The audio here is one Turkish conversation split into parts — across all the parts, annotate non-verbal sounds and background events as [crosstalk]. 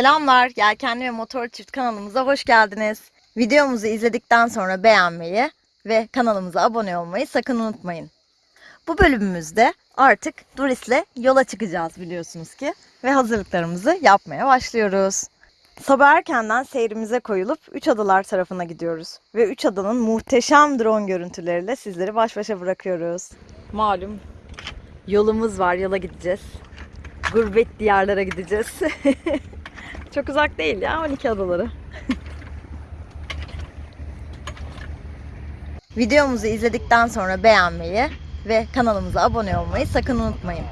Selamlar, Yelkenli ve Motor Çift kanalımıza hoş geldiniz. Videomuzu izledikten sonra beğenmeyi ve kanalımıza abone olmayı sakın unutmayın. Bu bölümümüzde artık Duris'le yola çıkacağız biliyorsunuz ki ve hazırlıklarımızı yapmaya başlıyoruz. Sabah erkenden seyrimize koyulup Üç Adalar tarafına gidiyoruz ve Üç Adanın muhteşem drone görüntüleriyle sizleri baş başa bırakıyoruz. Malum yolumuz var, yola gideceğiz. Gurbet diyarlara gideceğiz. [laughs] Çok uzak değil ya 12 adaları. Videomuzu izledikten sonra beğenmeyi ve kanalımıza abone olmayı sakın unutmayın.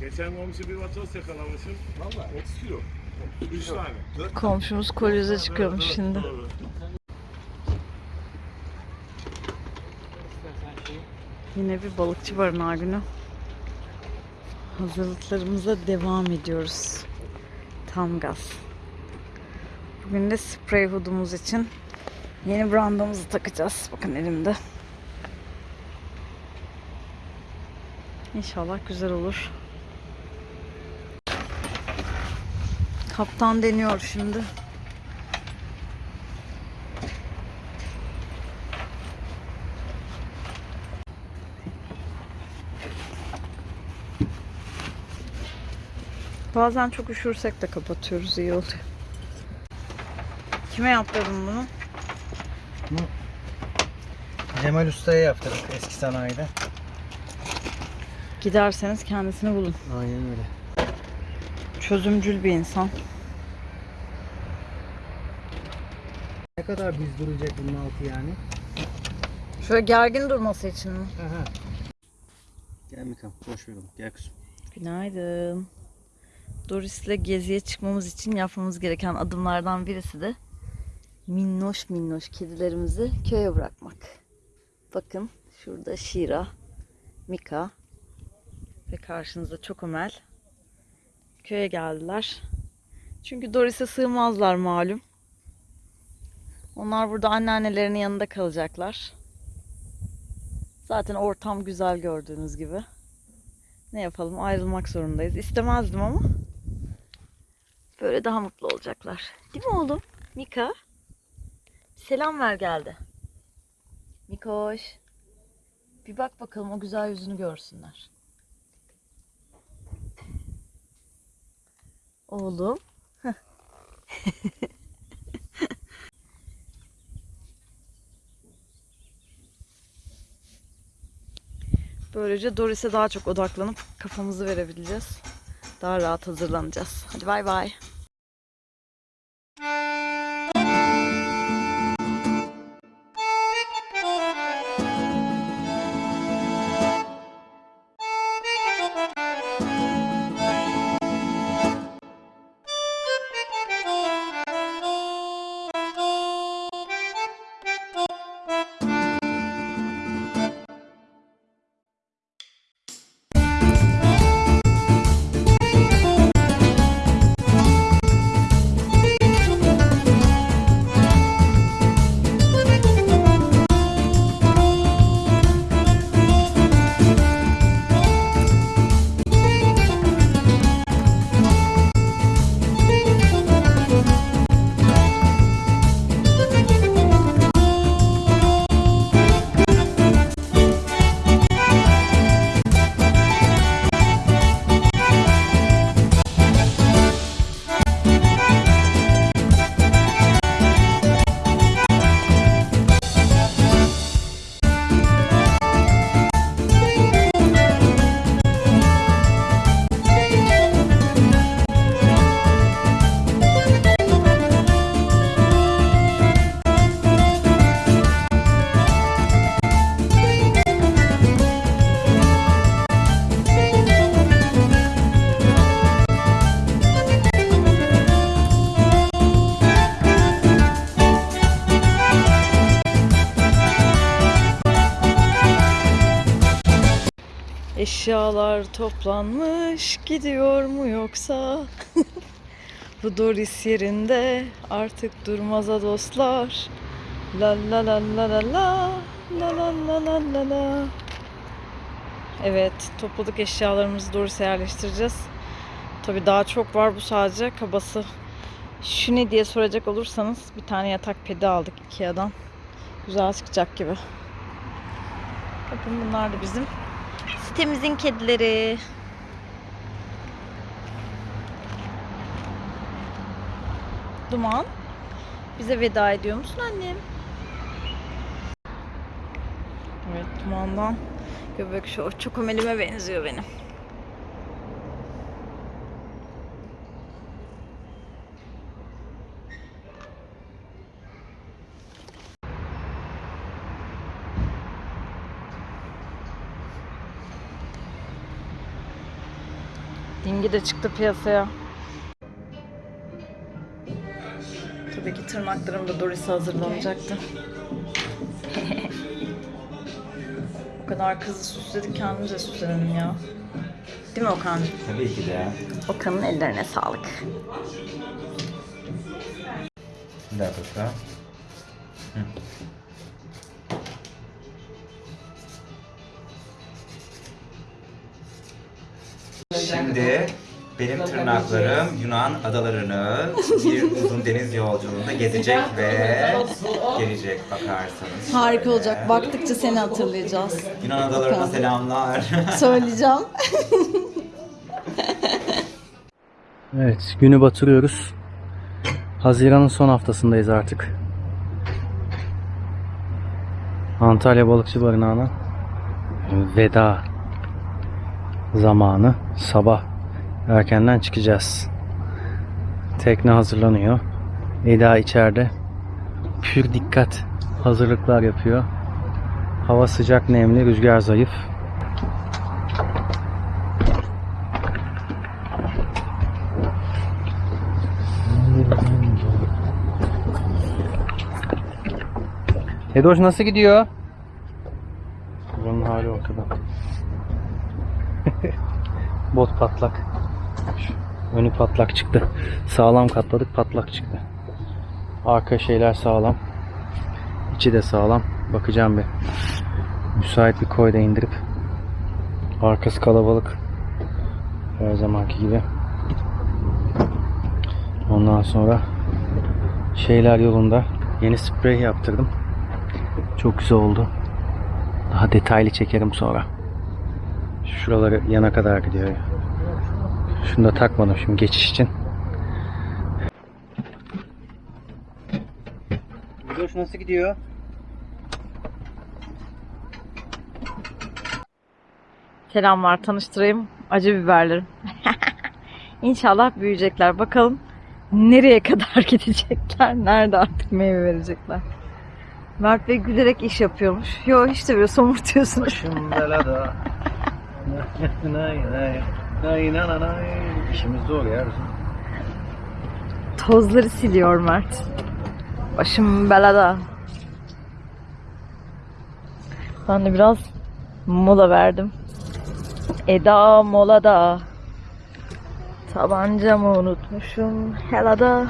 Geçen komşu bir vatoz yakalamışım. Valla 30 kilo. 3 tane. Komşumuz kolyoza çıkıyormuş şimdi. Doğru. Yine bir balıkçı barınağı günü. Hazırlıklarımıza devam ediyoruz. Tam gaz. Bugün de sprey hoodumuz için yeni brandamızı takacağız. Bakın elimde. İnşallah güzel olur. Kaptan deniyor şimdi. Bazen çok üşürsek de kapatıyoruz iyi oluyor. Kime yaptırdın bunu? Cemal Usta'ya yaptırdık eski sanayide. Giderseniz kendisini bulun. Aynen öyle. Çözümcül bir insan. Ne kadar düz duracak bunun altı yani? Şöyle gergin durması için mi? Aha. Gel Mikam, boş ver onu. Gel kızım. Günaydın. Doris'le geziye çıkmamız için yapmamız gereken adımlardan birisi de minnoş minnoş kedilerimizi köye bırakmak. Bakın şurada Şira, Mika ve karşınızda Çokomel köye geldiler. Çünkü Doris'e sığmazlar malum. Onlar burada anneannelerinin yanında kalacaklar. Zaten ortam güzel gördüğünüz gibi. Ne yapalım ayrılmak zorundayız. İstemezdim ama. Böyle daha mutlu olacaklar. Değil mi oğlum? Mika. Selam ver geldi. Mikoş. Bir bak bakalım o güzel yüzünü görsünler. Oğlum. [laughs] Böylece Doris'e daha çok odaklanıp kafamızı verebileceğiz. Daha rahat hazırlanacağız. Hadi bay bay. Eşyalar toplanmış gidiyor mu yoksa? [laughs] Bu Doris yerinde artık durmaza dostlar. La la la la la la la la la la la la. Evet, topladık eşyalarımızı Doris'e yerleştireceğiz. Tabii daha çok var bu sadece kabası. Şu ne diye soracak olursanız bir tane yatak pedi aldık Ikea'dan. Güzel çıkacak gibi. Bakın bunlar da bizim sitemizin kedileri. Duman. Bize veda ediyor musun annem? Evet dumandan göbek şu çok omelime benziyor benim. Dingi de çıktı piyasaya. Tabii ki tırnaklarım da Doris'e hazırlanacaktı. [laughs] o kadar kızı süsledik kendimize süslenelim ya. Değil mi Okan'cığım? Tabii ki de. Okan'ın ellerine sağlık. Bir dakika. Hı. Şimdi benim tırnaklarım Yunan adalarını bir uzun deniz yolculuğunda gezecek ve gelecek bakarsanız. Harika şöyle. olacak. Baktıkça seni hatırlayacağız. Yunan adalarına Bakalım. selamlar. [laughs] Söyleyeceğim. Evet, günü batırıyoruz. Haziran'ın son haftasındayız artık. Antalya Balıkçı Barınağı'na veda zamanı. Sabah erkenden çıkacağız. Tekne hazırlanıyor. Eda içeride pür dikkat hazırlıklar yapıyor. Hava sıcak, nemli, rüzgar zayıf. Edoş nasıl gidiyor? Bunun hali ortada. Bot patlak. Önü patlak çıktı. Sağlam katladık patlak çıktı. Arka şeyler sağlam. İçi de sağlam. Bakacağım bir. Müsait bir koyda indirip. Arkası kalabalık. Her zamanki gibi. Ondan sonra şeyler yolunda. Yeni sprey yaptırdım. Çok güzel oldu. Daha detaylı çekerim sonra. Şuraları yana kadar gidiyor. Şunu da takmadım şimdi geçiş için. Videoş nasıl gidiyor? Selamlar tanıştırayım. Acı biberlerim. [laughs] İnşallah büyüyecekler. Bakalım nereye kadar [laughs] gidecekler. Nerede artık meyve verecekler. Mert Bey gülerek iş yapıyormuş. Yo hiç de böyle somurtuyorsunuz. Başım belada. [laughs] [laughs] İşimiz zor ya bizim. Tozları siliyor Mert. Başım belada. Ben de biraz mola verdim. Eda molada. Tabancamı unutmuşum helada.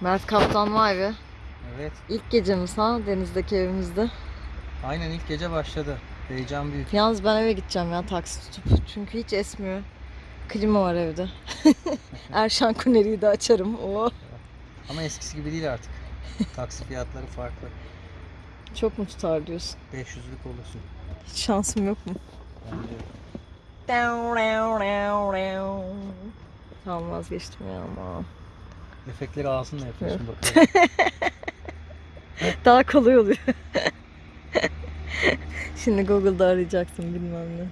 Mert Kaptan vay be. Evet. İlk gecemiz ha denizdeki evimizde. Aynen ilk gece başladı. Heyecan büyük. Yalnız ben eve gideceğim ya taksi tutup. Çünkü hiç esmiyor. Klima var evde. [laughs] Erşan Kuneri'yi de açarım. Oo. Ama eskisi gibi değil artık. Taksi fiyatları farklı. Çok mu tutar diyorsun? 500'lük olursun. Hiç şansım yok mu? Bence Tamam vazgeçtim ya ama. efektleri ağzınla yapıyorsun bakalım. [laughs] Daha kolay oluyor. [laughs] [laughs] Şimdi Google'da arayacaksın bilmem ne.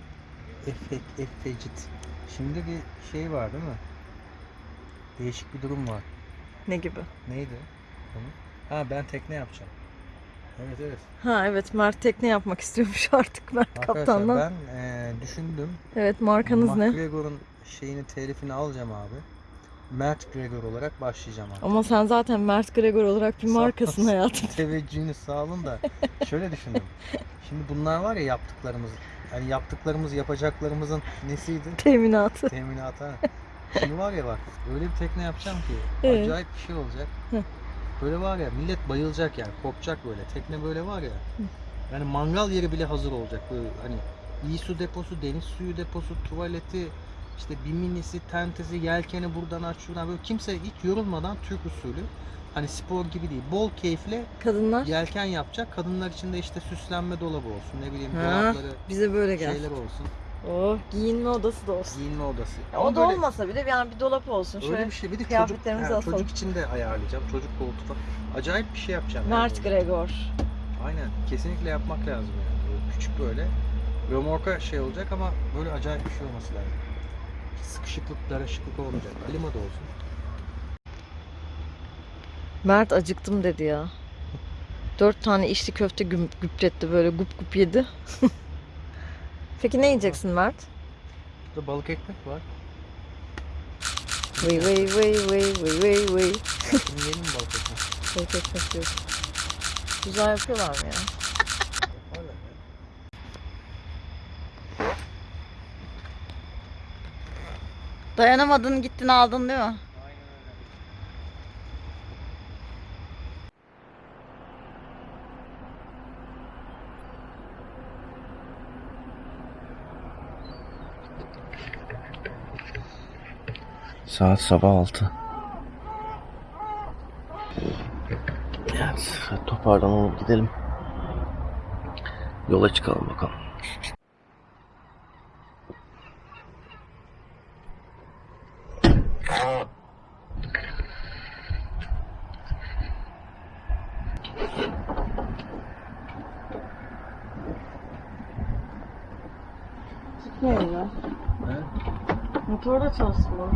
Efekt, efecit. Şimdi bir şey var değil mi? Değişik bir durum var. Ne gibi? Neydi? Konu? Ha ben tekne yapacağım. Evet evet. Ha evet Mert tekne yapmak istiyormuş [laughs] artık Mert Arkadaşlar kaptandan. ben eee, düşündüm. Evet markanız ne? McGregor'un şeyini telifini alacağım abi. Mert Gregor olarak başlayacağım abi. Ama sen zaten Mert Gregor olarak bir markasın hayatım. [laughs] Teveccühünü sağ olun da şöyle düşündüm. Şimdi bunlar var ya yaptıklarımız. Yani yaptıklarımız yapacaklarımızın nesiydi? Teminatı. Teminat ha. Şimdi var ya bak öyle bir tekne yapacağım ki Evet. acayip bir şey olacak. Hı. Böyle var ya millet bayılacak yani korkacak böyle. Tekne böyle var ya. Yani mangal yeri bile hazır olacak böyle hani iyi su deposu, deniz suyu deposu, tuvaleti, işte bir minisi, tentesi, yelkeni buradan aç şuradan böyle kimse hiç yorulmadan Türk usulü hani spor gibi değil. Bol keyifle Kadınlar yelken yapacak. Kadınlar için de işte süslenme dolabı olsun. Ne bileyim Ha, dolapları, bize böyle gel. şeyler olsun. Oh, giyinme odası da olsun. Giyinme odası. Ya, o da böyle- olmasa bile yani bir dolap olsun. Öyle Şöyle bir şey. Bir de çocuk, asalım. çocuk için de ayarlayacağım. Çocuk koltuğu. Acayip bir şey yapacağım. yani. Mert Gregor. Aynen. Kesinlikle yapmak lazım yani. Böyle küçük böyle. Römorka şey olacak ama böyle acayip bir şey olması lazım. Sıkışıklık, darışıklık olmayacak. Klima da olsun. Mert acıktım dedi ya. Dört tane içli köfte güm- güpretti böyle gup gup yedi. [laughs] Peki ne yiyeceksin Mert? Burada balık ekmek var. Vıy vıy vıy vıy vıy vıy vıy. Şimdi yiyelim mi balık ekmek? Balık ekmek yok. Güzel yapıyorlar mı ya? Yaparlar ya. Dayanamadın gittin aldın değil mi? Saat sabah 6. Evet, toparlanalım gidelim. Yola çıkalım bakalım. Çıkmıyor ya. Motor da çalışmıyor.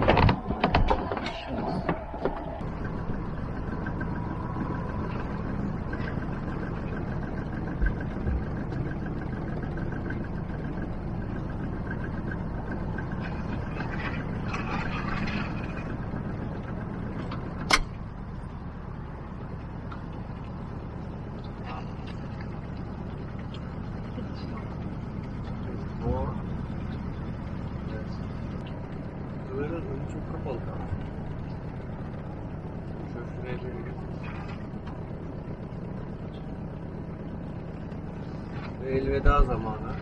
Böyle önü çok kapalı kaldı. Şöyle şuraya bir götür. Ve elveda zamanı.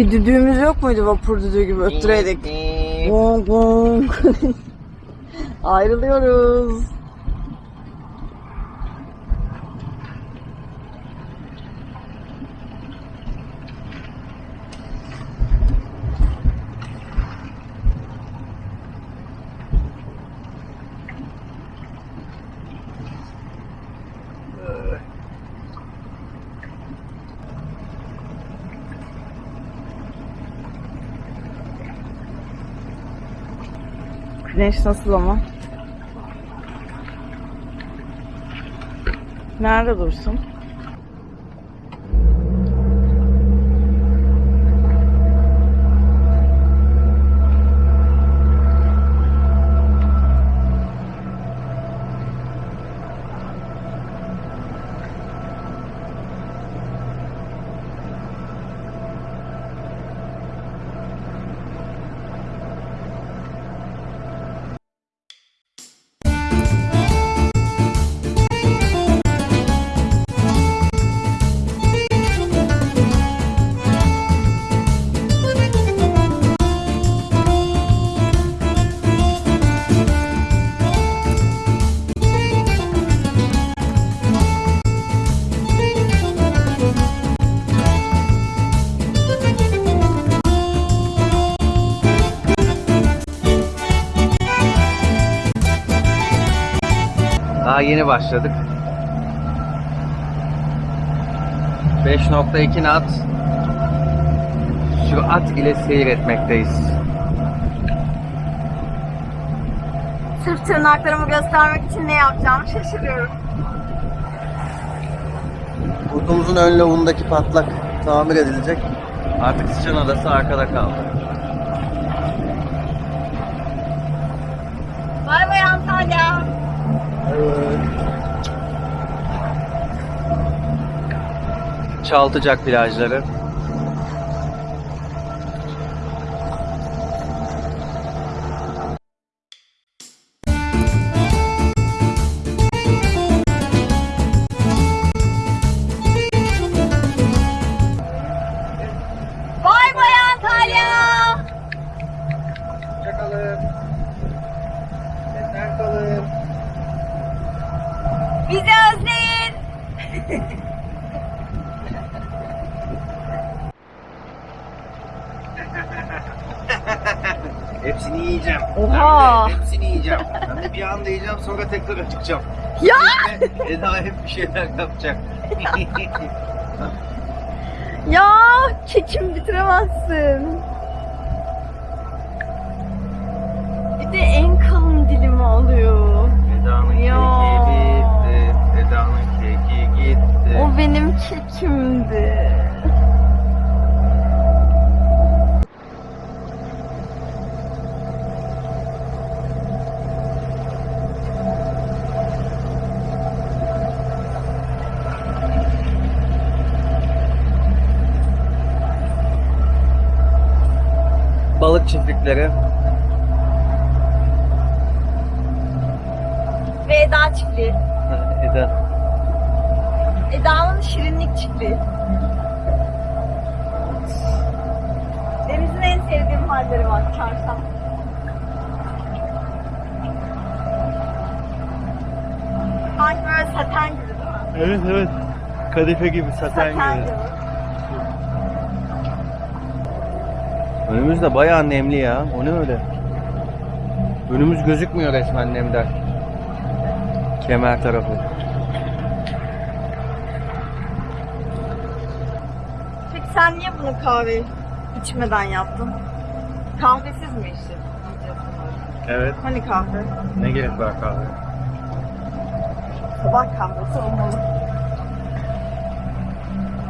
Bir düdüğümüz yok muydu vapur düdüğü gibi öttüreydik? Gong gong. [laughs] Ayrılıyoruz. Güneş nasıl ama? Nerede dursun? Daha yeni başladık. 5.2 knot sürat ile seyretmekteyiz. Sırf tırnaklarımı göstermek için ne yapacağımı şaşırıyorum. Kurdumuzun ön lavundaki patlak tamir edilecek. Artık sıçan adası arkada kaldı. Bay bay Antalya. Çaltıcak plajları. Acıkacağım. Ya! Eda hep bir şeyler yapacak. [laughs] Ya kekim bitiremezsin. Bir de en kalın dilimi alıyor. Eda'nın Ya. keki bitti. Eda'nın keki gitti. O benim kekimdi. Çiftlikleri. Ve Eda çiftliği. [laughs] Eda. Eda'nın şirinlik çiftliği. Denizin en sevdiğim halleri var. Çarşaf. Sanki böyle saten gibi değil mi? Evet evet. Kadife gibi saten Saten gibi. gibi. Önümüz de bayağı nemli ya. O ne öyle? Önümüz gözükmüyor resmen nemden. Kemer tarafı. Peki sen niye bunu kahve içmeden yaptın? Kahvesiz mi içtin? Evet. Hani kahve? Ne gerek var kahve? Sabah kahvesi olmalı.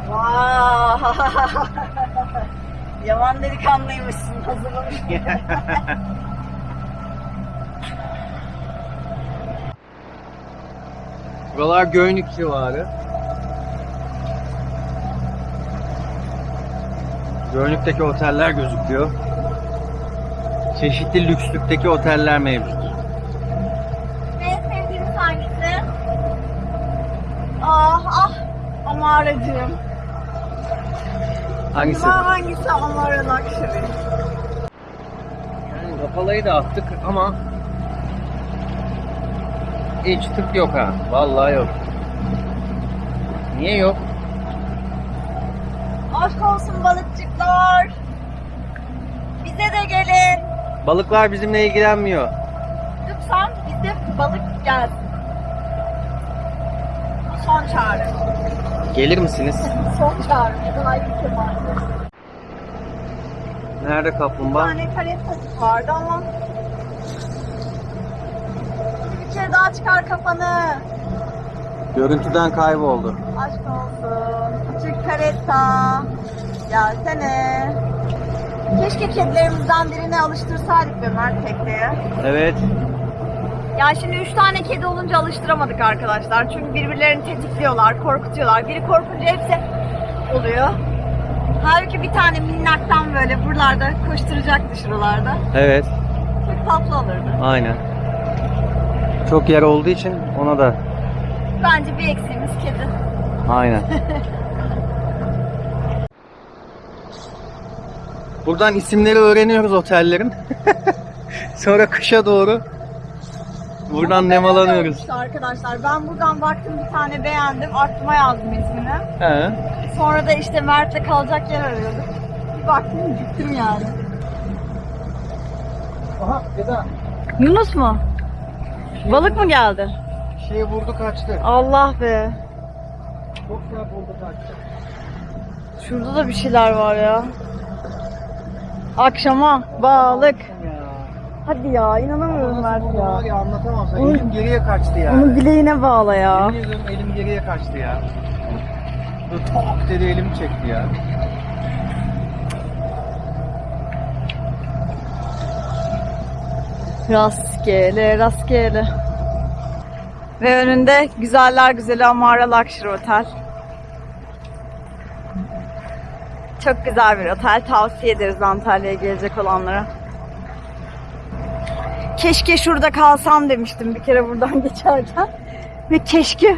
Vay! [laughs] Yaman delikanlıymışsın. Hazırlamış. [laughs] Buralar Göynük civarı. Göynük'teki oteller gözüküyor. Çeşitli lükslükteki oteller mevcut. en sevdiğiniz hangisi? Ah ah! Amaracığım. Hangisi? Acaba hangisi Amara Luxury? Yani kapalayı da attık ama hiç tık yok ha. Vallahi yok. Niye yok? Aşk olsun balıkçıklar. Bize de gelin. Balıklar bizimle ilgilenmiyor. Gelir misiniz? Son çağrı. Daha Kemal. Nerede Bir kaplumbağa? tane karettatik vardı ama bir kere daha çıkar kafanı. Görüntüden kayboldu. Aşk olsun. Küçük karetta. Gelsene. Keşke kedilerimizden birini alıştırsaydık be Mert tekneye. Evet. Ya şimdi üç tane kedi olunca alıştıramadık arkadaşlar. Çünkü birbirlerini tetikliyorlar, korkutuyorlar. Biri korkunca hepsi oluyor. Halbuki bir tane minnaktan böyle buralarda koşturacaktı şuralarda. Evet. Çok tatlı olurdu. Aynen. Çok yer olduğu için ona da Bence bir eksiğimiz kedi. aynen. Buradan isimleri öğreniyoruz otellerin. [laughs] Sonra kışa doğru buradan nemalanıyoruz. işte arkadaşlar. Ben buradan baktım bir tane beğendim. Aklıma yazdım ismini. He. Sonra da işte Mert'le kalacak yer arıyorduk. Bir baktım gittim yani. Aha Eda. Yunus mu? Balık mı geldi? Şey vurdu kaçtı. Allah be. Çok güzel vurdu kaçtı. Şurada da bir şeyler var ya. Akşama balık. Ya. Hadi ya inanamıyorum Mert ya. var ya anlatamam sana. Onu- Elim geriye kaçtı ya. Onu bileğine bağla ya. Yemin ediyorum elim geriye kaçtı ya. Böyle tok dedi elimi çekti ya. Rastgele rastgele. Ve önünde güzeller güzeli Amara Luxury Otel. Çok güzel bir otel. Tavsiye ederiz Antalya'ya gelecek olanlara. Keşke şurada kalsam demiştim bir kere buradan [laughs] geçerken. Ve keşke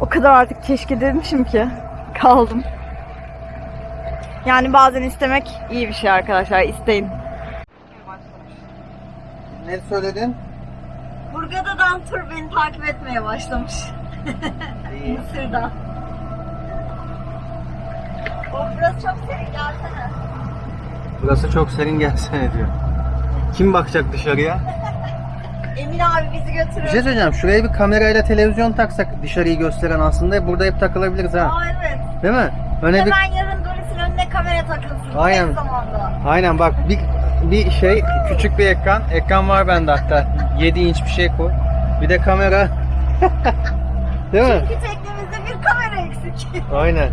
o kadar artık keşke demişim ki kaldım. Yani bazen istemek iyi bir şey arkadaşlar. İsteyin. Ne söyledin? Burgada'dan tur beni takip etmeye başlamış. [laughs] Mısır'dan. O burası çok serin gelsene. Burası çok serin gelsene diyor. Kim bakacak dışarıya? Emin abi bizi götürür. Bir şey söyleyeceğim. Şuraya bir kamerayla televizyon taksak dışarıyı gösteren aslında burada hep takılabiliriz ha. Aa evet. Değil mi? Öne bir Hemen yarın Doris'in önüne kamera takılsın. Aynen. Tek zamanda. Aynen bak bir bir şey küçük bir ekran. Ekran var bende hatta. 7 inç bir şey koy. Bir de kamera. [laughs] Değil mi? Çünkü teknemizde bir kamera eksik. Aynen.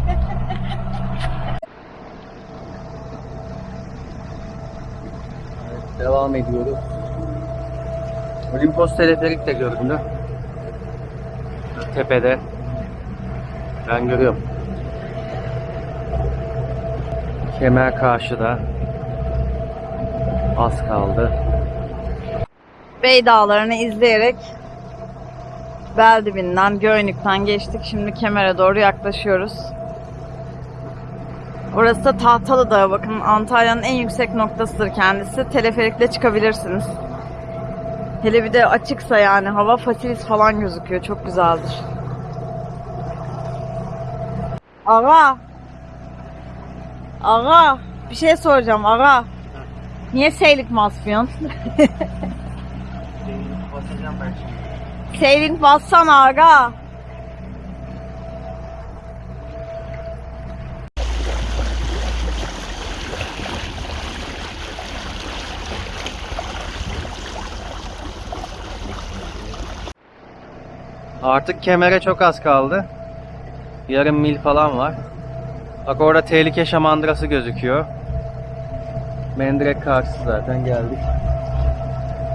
Devam ediyoruz. Olimpos teleferik de göründü. Tepede. Ben görüyorum. Kemer karşıda. Az kaldı. Bey Dağları'nı izleyerek Beldibinden, Göynük'ten geçtik. Şimdi Kemer'e doğru yaklaşıyoruz. Orası da Tahtalı Dağı. Bakın Antalya'nın en yüksek noktasıdır kendisi. Teleferikle çıkabilirsiniz. Hele bir de açıksa yani hava fasilis falan gözüküyor. Çok güzeldir. Aga. Aga. Bir şey soracağım aga. Niye seylik masfiyon? Sailing bassana aga. Artık kemere çok az kaldı. Yarım mil falan var. Bak orada tehlike şamandırası gözüküyor. Mendirek karşısı zaten geldik.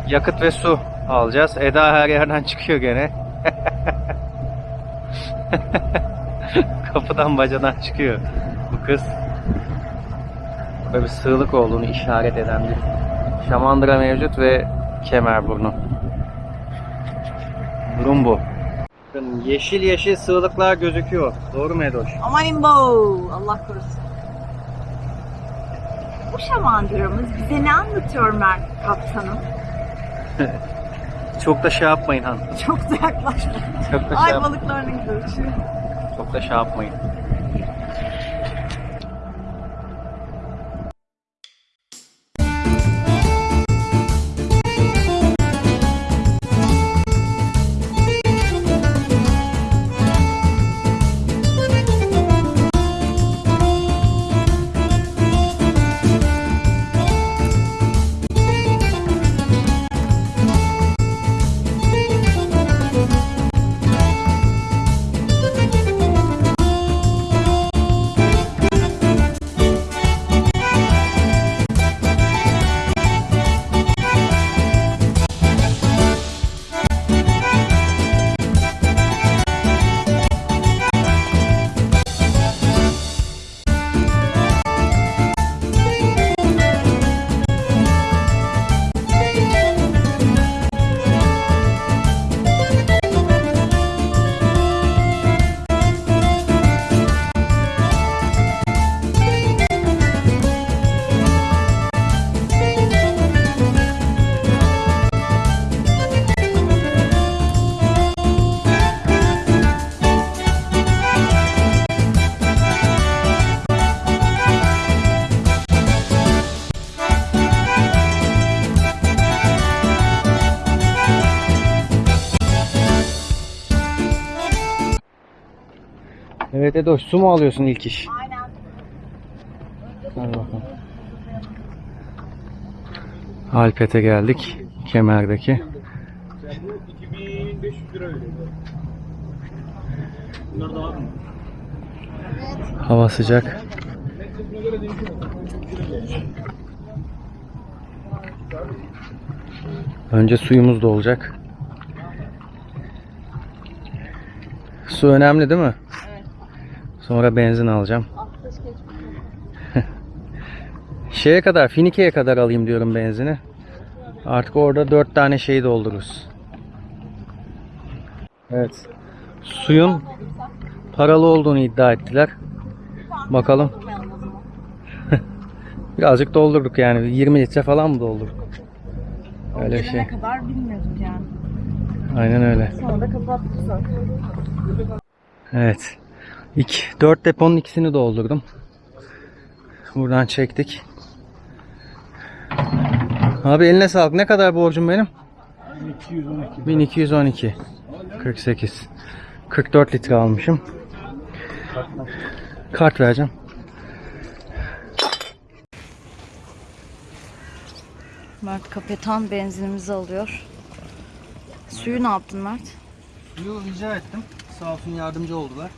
Yakıt ve su alacağız. Eda her yerden [laughs] çıkıyor gene. [laughs] Kapıdan bacadan çıkıyor bu kız. Burada bir sığlık olduğunu işaret eden bir şamandıra mevcut ve kemerburnu. Durum bu. Bakın yeşil yeşil sığlıklar gözüküyor. Doğru mu Edoş? Aman imbo. Allah korusun. Bu şamandıramız bize ne anlatıyor Mert kaptanım? [laughs] Çok da şey yapmayın han. Çok da yaklaşma. Çok da şey, Ay yap- güzel uçuyor. çok da şey yapmayın. Evet Edoş su mu alıyorsun ilk iş? Aynen. Hadi bakalım. Alpet'e geldik. Kemer'deki. Bu 2500 lira öyle. Bunlar da var mı? Hava sıcak. Önce suyumuz da olacak. Su önemli değil mi? Sonra benzin alacağım. [laughs] Şeye kadar, Finike'ye kadar alayım diyorum benzini. Artık orada dört tane şeyi doldururuz. Evet. Suyun paralı olduğunu iddia ettiler. Bakalım. [laughs] Birazcık doldurduk yani. 20 litre falan mı doldurduk? Öyle şey. kadar bilmiyorduk yani. Aynen öyle. Sonra da kapattık zaten. Evet. İki, dört deponun ikisini doldurdum. Buradan çektik. Abi eline sağlık. Ne kadar borcum benim? 1212. 1212. 48. 44 litre almışım. Kart vereceğim. Mert kapetan benzinimizi alıyor. Suyu ne yaptın Mert? Suyu rica ettim. Sağ olsun yardımcı oldular.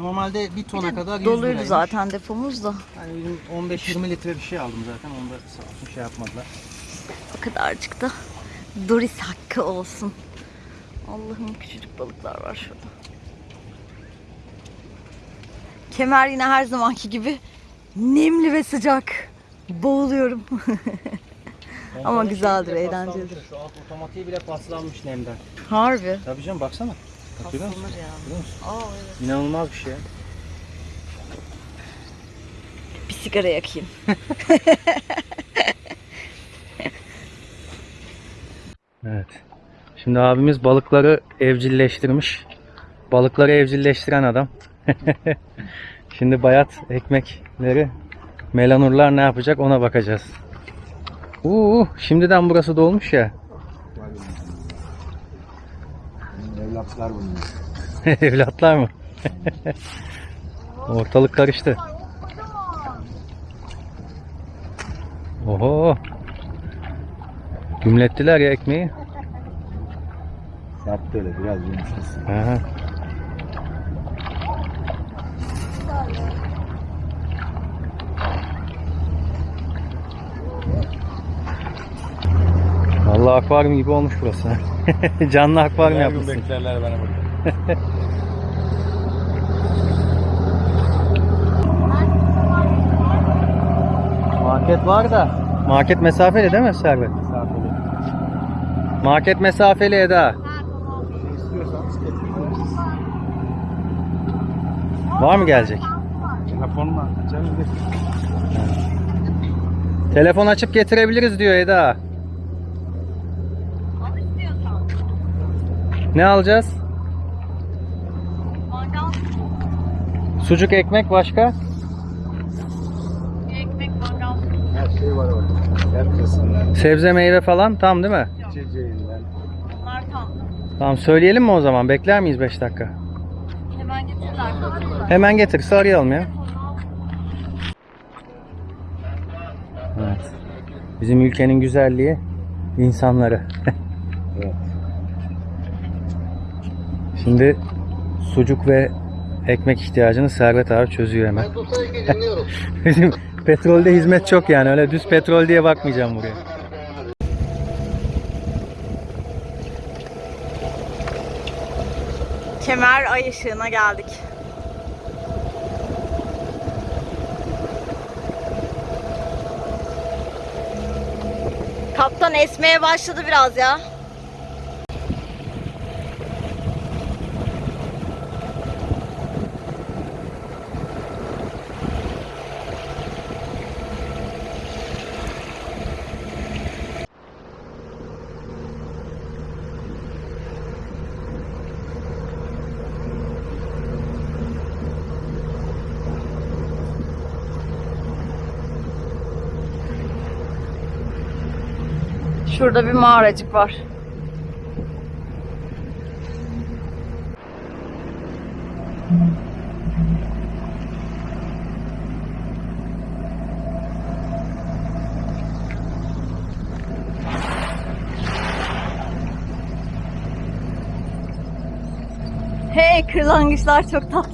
Normalde bir tona kadar 100 Doluydu liraymış. zaten depomuz da. Yani bizim 15-20 litre bir şey aldım zaten. Onu da sağ olsun şey yapmadılar. O kadarcık da Doris hakkı olsun. Allah'ım küçücük balıklar var şurada. Kemer yine her zamanki gibi nemli ve sıcak. Boğuluyorum. Ama güzeldir, eğlencelidir. Şu alt otomatiği bile paslanmış nemden. Harbi. Tabii canım baksana. Görüyor musun? Paslanır ya. Görüyor musun? Aa, evet. İnanılmaz bir şey. Bir sigara yakayım. [laughs] Evet. Şimdi abimiz balıkları evcilleştirmiş. Balıkları evcilleştiren adam. [laughs] Şimdi bayat ekmekleri melanurlar ne yapacak ona bakacağız. Uuu şimdiden burası dolmuş ya. Evlatlar bunlar. [laughs] Evlatlar mı? Ortalık karıştı. Oho. Gümlettiler ya ekmeği. Sert böyle biraz yumuşasın. Aha. Vallahi akvaryum gibi olmuş burası. [laughs] Canlı akvaryum yapmışsın. beklerler beni burada. [laughs] Market var da. Market mesafeli değil mi Servet? Misafirler. Market mesafeli Eda. Var mı gelecek? Telefonla de. Telefon açıp getirebiliriz diyor Eda. Ne alacağız? Sucuk ekmek başka? Her şey var orada. Herkesinden, Sebze meyve falan tam değil mi? içeceğinden. Tamam söyleyelim mi o zaman? Bekler miyiz 5 dakika? Hemen getirdiler. Hemen getir arayalım ya. Evet. Bizim ülkenin güzelliği insanları. [laughs] Evet. Şimdi sucuk ve ekmek ihtiyacını Servet abi çözüyor hemen. [laughs] Bizim petrolde hizmet çok yani öyle düz petrol diye bakmayacağım buraya. Kemer ay ışığına geldik. Kaptan esmeye başladı biraz ya. Şurada bir mağaracık var. Hey kırlangıçlar çok tatlı.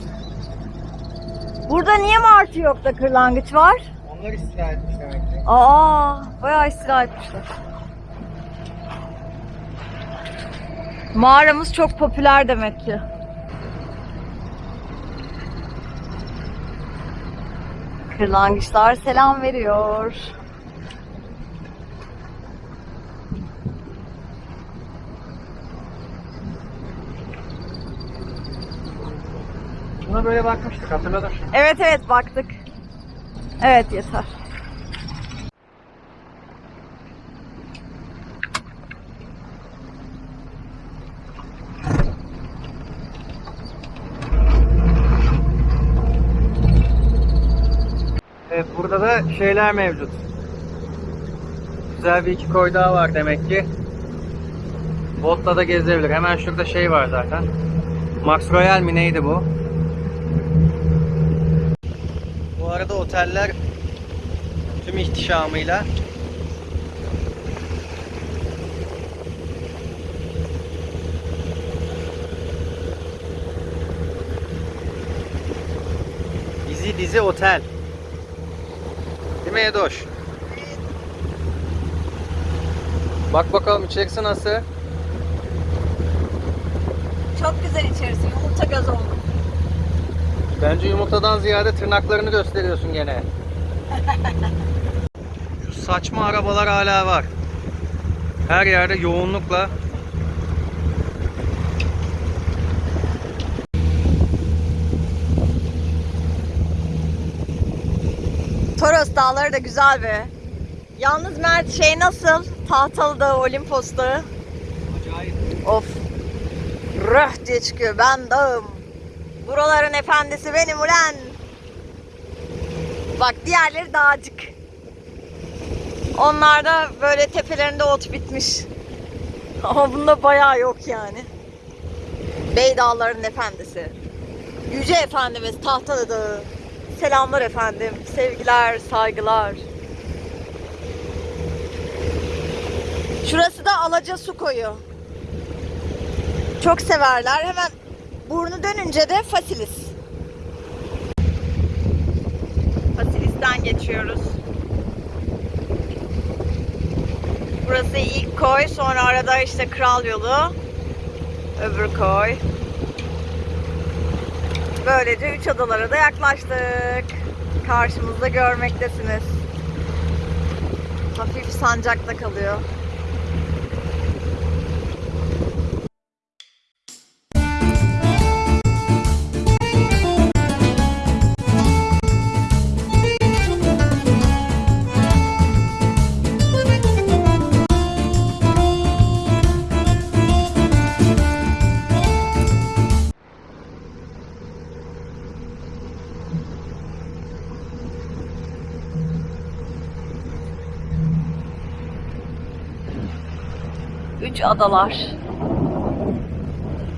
Burada niye martı yok da kırlangıç var? Onlar istirahat etmiş demek ki. Aa, bayağı istila etmişler. Mağaramız çok popüler demek ki. Kırlangıçlar selam veriyor. Buna böyle bakmıştık hatırladım. Evet evet baktık. Evet yeter. burada da şeyler mevcut. Güzel bir iki koy daha var demek ki. Botla da gezebilir. Hemen şurada şey var zaten. Max Royal mi neydi bu? Bu arada oteller tüm ihtişamıyla Dizi dizi otel. Mi Edoş? Bak bakalım içerisi nasıl? Çok güzel içerisi. Yumurta göz oldu. Bence yumurtadan ziyade tırnaklarını gösteriyorsun gene. Şu saçma arabalar hala var. Her yerde yoğunlukla Da güzel be. Yalnız Mert şey nasıl? Tahtalı Dağı, Olimpos Dağı. acayip. Of. Röh diye çıkıyor. Ben dağım. Buraların efendisi benim ulan. Bak diğerleri dağcık. Onlarda böyle tepelerinde ot bitmiş. [laughs] Ama bunda bayağı yok yani. Bey Dağları'nın efendisi. Yüce Efendimiz Tahtalı Dağı. Selamlar efendim. Sevgiler, saygılar. Şurası da Alaca Su Koyu. Çok severler. Hemen burnu dönünce de Fasilis. Fasilis'ten geçiyoruz. Burası ilk koy. Sonra arada işte Kral Yolu. Öbür koy. Böylece üç adalara da yaklaştık. Karşımızda görmektesiniz. Hafif sancakta kalıyor. Üç adalar.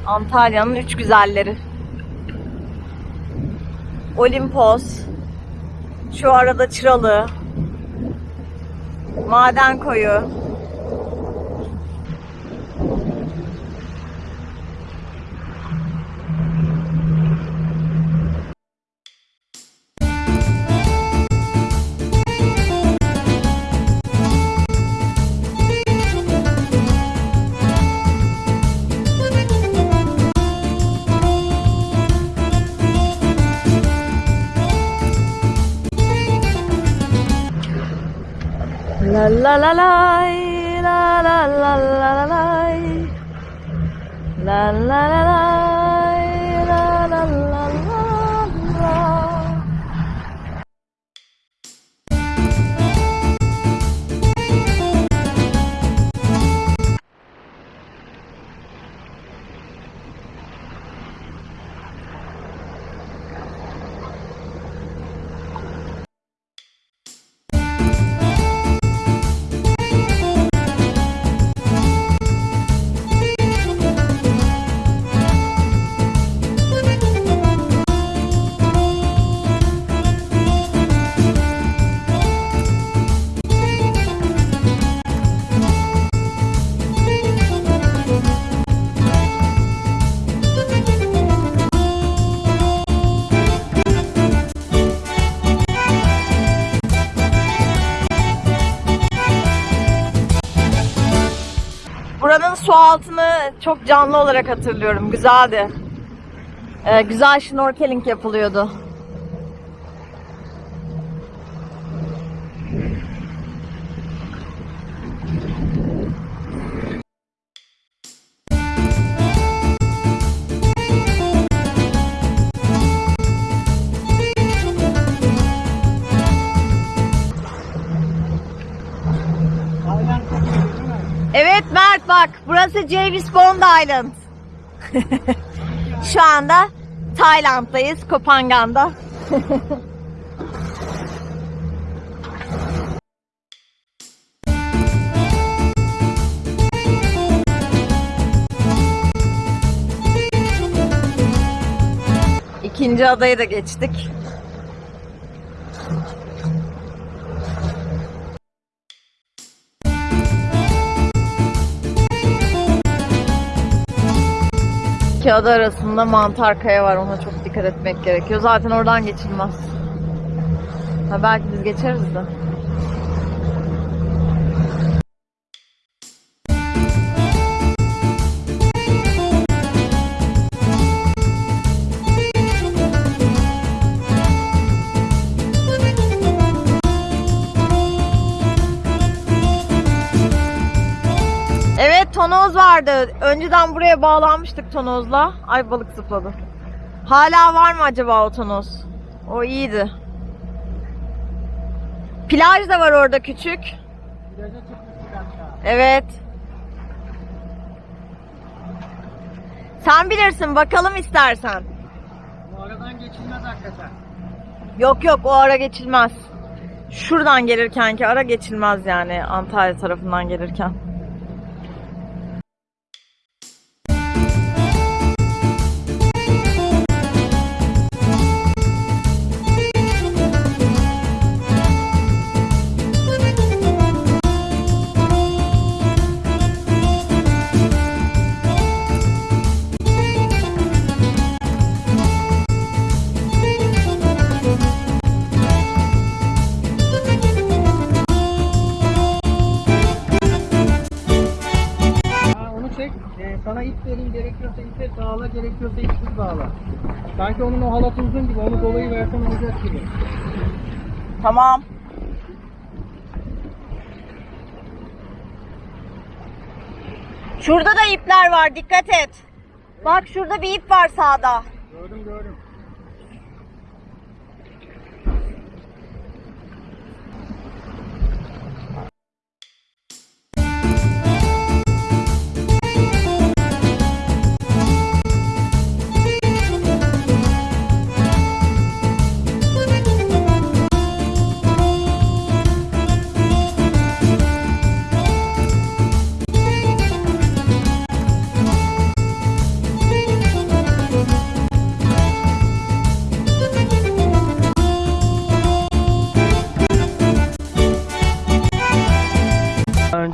Antalya'nın üç güzelleri. Olimpos. Şu arada Çıralı. Maden koyu. Çok canlı olarak hatırlıyorum. Güzeldi. Ee, güzel şnorkeling yapılıyordu. Burası Javis Bond Island. [laughs] Şu anda Tayland'dayız, Kopangan'da. [laughs] İkinci adayı da geçtik. Ada arasında mantar kaya var. Ona çok dikkat etmek gerekiyor. Zaten oradan geçilmez. Ha, belki biz geçeriz de. Vardı. Önceden buraya bağlanmıştık tonozla. Ay balık zıpladı. Hala var mı acaba o tonoz? O iyiydi. Plaj da var orada küçük. Evet. Sen bilirsin bakalım istersen. Bu aradan geçilmez hakikaten. Yok yok o ara geçilmez. Şuradan gelirken ki ara geçilmez yani Antalya tarafından gelirken. Onu çek. Ee, sana ip vereyim gerekiyorsa ipe bağla gerekiyorsa ipsiz bağla. Sanki onun o halatı uzun gibi onu dolayı versen olacak gibi. Tamam. Şurada da ipler var dikkat et. Bak şurada bir ip var sağda. Gördüm gördüm.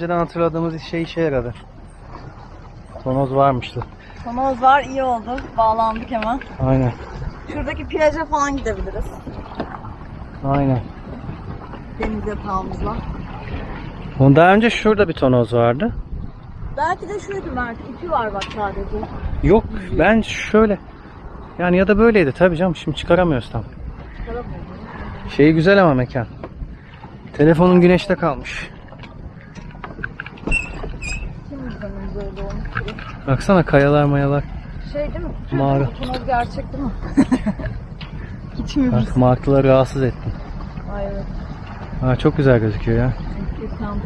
Önceden hatırladığımız şey işe yaradı. Tonoz varmıştı. Tonoz var iyi oldu. Bağlandık hemen. Aynen. Şuradaki plaja falan gidebiliriz. Aynen. Deniz yatağımızla. Daha önce şurada bir tonoz vardı. Belki de şuydu Mert. İpi var bak sadece. Yok ben şöyle. Yani ya da böyleydi tabii canım şimdi çıkaramıyoruz tam. Şeyi güzel ama mekan. Telefonun güneşte kalmış. Yüzümüz öyle olmuş? Baksana kayalar mayalar. Şey değil mi? Mağara. Tonoz gerçek değil mi? [laughs] Mi Bak martıları rahatsız ettim. Ay evet. Ha, çok güzel gözüküyor ya. Muhteşem.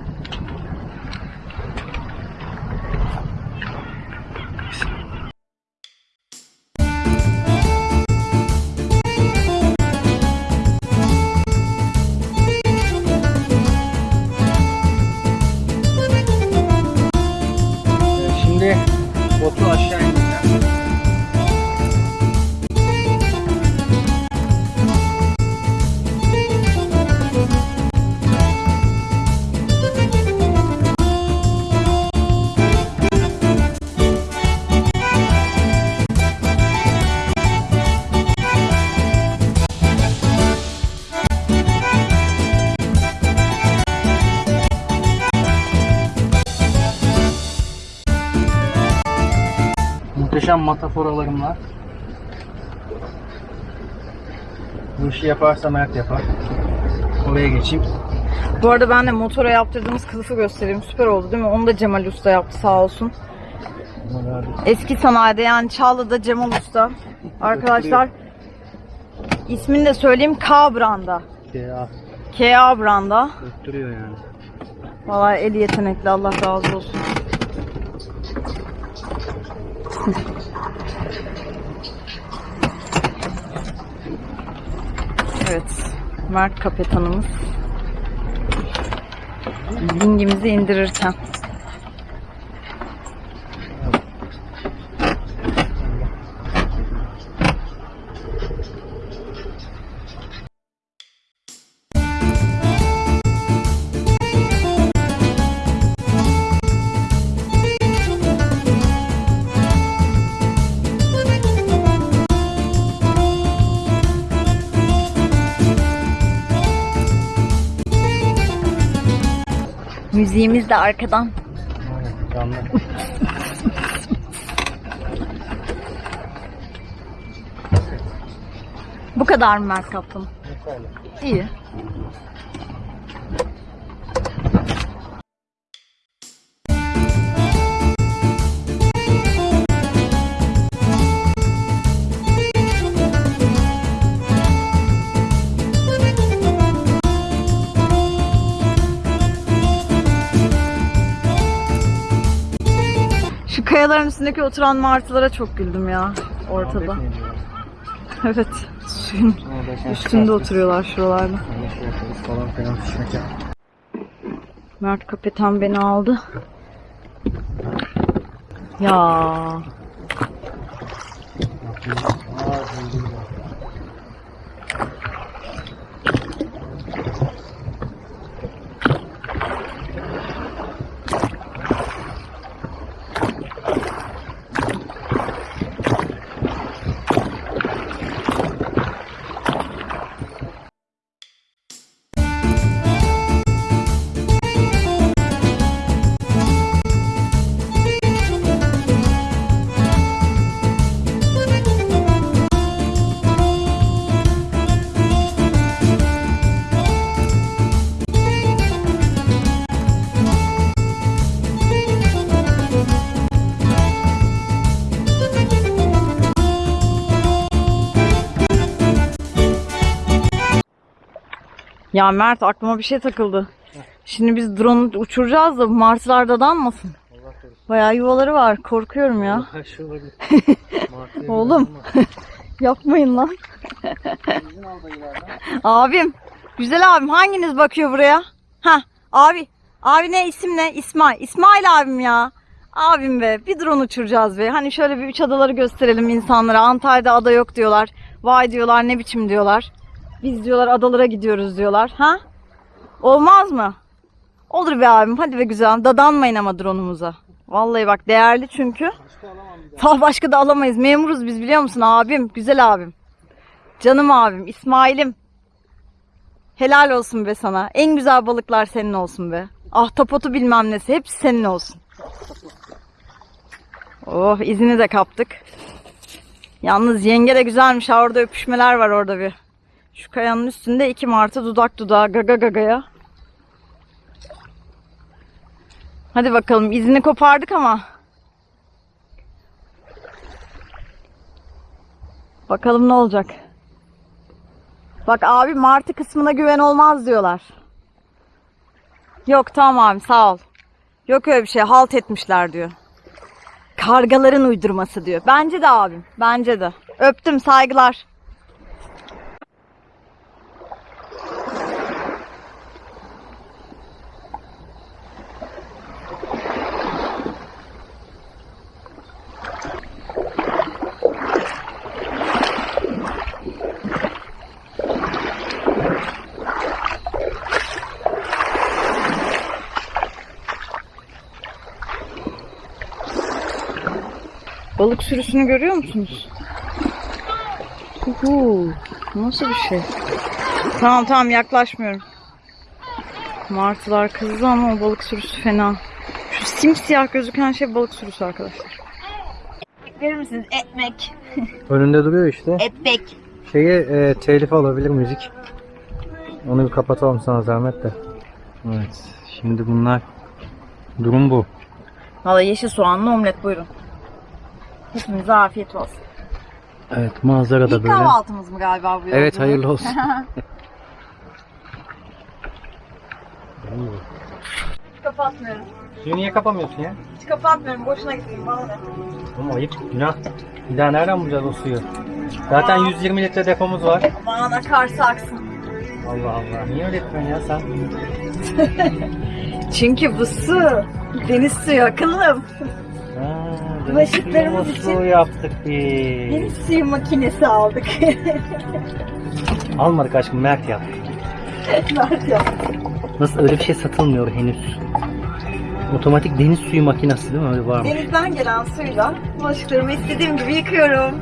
Bu işi yaparsa Mert yapar. Oraya geçeyim. Bu arada ben de motora yaptırdığımız kılıfı göstereyim. Süper oldu değil mi? Onu da Cemal Usta yaptı sağ olsun. Eski sanayide yani Çağlı'da Cemal Usta. Arkadaşlar ismini de söyleyeyim K branda. Ya, KA branda. öttürüyor yani. Vallahi eli yetenekli Allah razı olsun. Evet. Mert kapetanımız. Dingimizi indirirken. Müziğimiz de arkadan. Canlı. Bu kadar mı Mert Kaptan? İyi. Kayaların üstündeki oturan martılara çok güldüm ya ortada. [laughs] Evet. Suyun üstünde oturuyorlar şuralarda. Mert kapitan beni aldı. Ya. Ya Mert aklıma bir şey takıldı. Şimdi biz drone uçuracağız da bu martılar da danmasın. Bayağı yuvaları var. Korkuyorum ya. Olabilir. [laughs] Oğlum. [laughs] Yapmayın lan. abim. Güzel abim hanginiz bakıyor buraya? Ha abi. Abi ne isim ne? İsmail. İsmail abim ya. Abim be bir drone uçuracağız be. Hani şöyle bir üç adaları gösterelim insanlara. Antalya'da ada yok diyorlar. Vay diyorlar ne biçim diyorlar. Biz diyorlar adalara gidiyoruz diyorlar. Ha? Olmaz mı? Olur be abim hadi be güzel. Dadanmayın ama drone'umuza. Vallahi bak değerli çünkü. Daha başka da alamayız. Memuruz biz biliyor musun abim? Güzel abim. Canım abim. İsmail'im. Helal olsun be sana. En güzel balıklar senin olsun be. Ahtapotu bilmem nesi. Hepsi senin olsun. Oh izini de kaptık. Yalnız yenge de güzelmiş. Orada öpüşmeler var orada bir. Şu kayanın üstünde iki martı dudak dudağa gaga gagaya. Hadi bakalım izini kopardık ama. Bakalım ne olacak. Bak abi martı kısmına güven olmaz diyorlar. Yok tamam abi sağ ol. Yok öyle bir şey halt etmişler diyor. Kargaların uydurması diyor. Bence de abim. Bence de. Öptüm saygılar. Balık sürüsünü görüyor musunuz? Uhu, nasıl bir şey? Tamam tamam yaklaşmıyorum. Martılar kızdı ama o balık sürüsü fena. Şu simsiyah gözüken şey balık sürüsü arkadaşlar. Verir misiniz? Ekmek. [laughs] Önünde duruyor işte. Ekmek. Şeyi e, telif alabilir müzik. Onu bir kapatalım sana zahmet de. Evet. Şimdi bunlar durum bu. Valla yeşil soğanlı omlet buyurun. Hepinize afiyet olsun. Evet manzara da İlk böyle. kahvaltımız mı galiba bu Evet hayırlı olsun. [laughs] Kapatmıyorum. Suyu niye kapamıyorsun ya? Hiç kapatmıyorum. Boşuna gitsin bana ne? Oğlum ayıp günah. Bir daha nereden bulacağız o suyu? Zaten 120 litre depomuz var. Aman akarsa aksın. Allah Allah. Niye öyle yapıyorsun ya sen? [laughs] Çünkü bu su deniz suyu akıllım. Deniz için- yaptık biz. Deniz suyu makinesi aldık. [laughs] Almadık aşkım Mert yaptı. [laughs] Mert ya. Nasıl öyle bir şey satılmıyor henüz. Otomatik deniz suyu makinesi değil mi? Öyle var mı? Denizden gelen suyla bulaşıklarımı istediğim gibi yıkıyorum. [laughs]